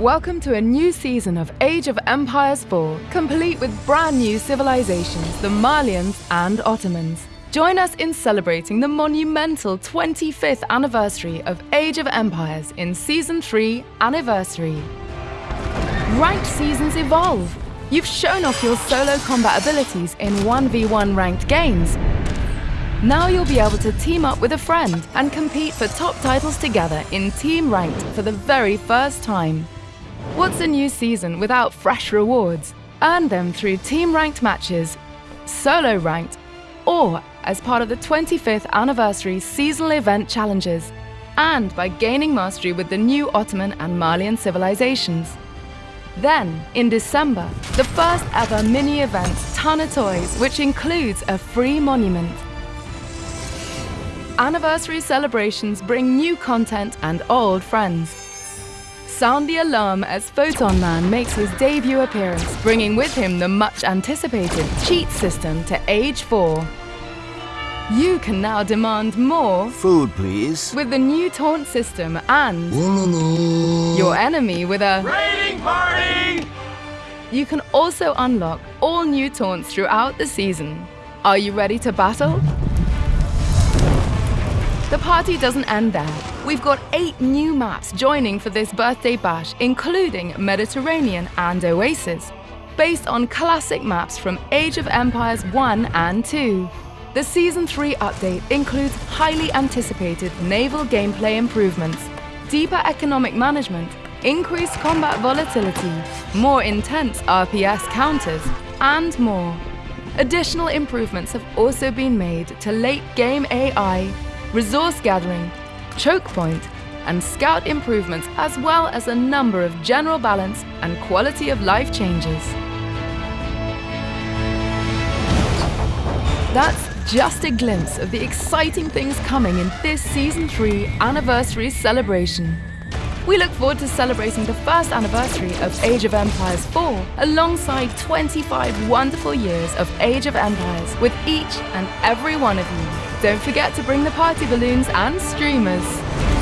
Welcome to a new season of Age of Empires 4, complete with brand new civilizations, the Malians and Ottomans. Join us in celebrating the monumental 25th anniversary of Age of Empires in Season 3 Anniversary. Ranked seasons evolve. You've shown off your solo combat abilities in 1v1 ranked games. Now you'll be able to team up with a friend and compete for top titles together in Team Ranked for the very first time. What's a new season without fresh rewards? Earn them through team ranked matches, solo ranked, or as part of the 25th anniversary seasonal event challenges, and by gaining mastery with the new Ottoman and Malian civilizations. Then, in December, the first ever mini event of Toys, which includes a free monument. Anniversary celebrations bring new content and old friends. Sound the alarm as Photon Man makes his debut appearance, bringing with him the much anticipated cheat system to Age 4. You can now demand more Food, please. with the new taunt system and your enemy with a Raiding party! You can also unlock all new taunts throughout the season. Are you ready to battle? The party doesn't end there. We've got eight new maps joining for this birthday bash, including Mediterranean and Oasis, based on classic maps from Age of Empires 1 and 2. The Season 3 update includes highly anticipated naval gameplay improvements, deeper economic management, increased combat volatility, more intense RPS counters, and more. Additional improvements have also been made to late game AI, resource gathering, choke point, and scout improvements, as well as a number of general balance and quality of life changes. That's just a glimpse of the exciting things coming in this Season 3 anniversary celebration. We look forward to celebrating the first anniversary of Age of Empires 4 alongside 25 wonderful years of Age of Empires with each and every one of you. Don't forget to bring the party balloons and streamers.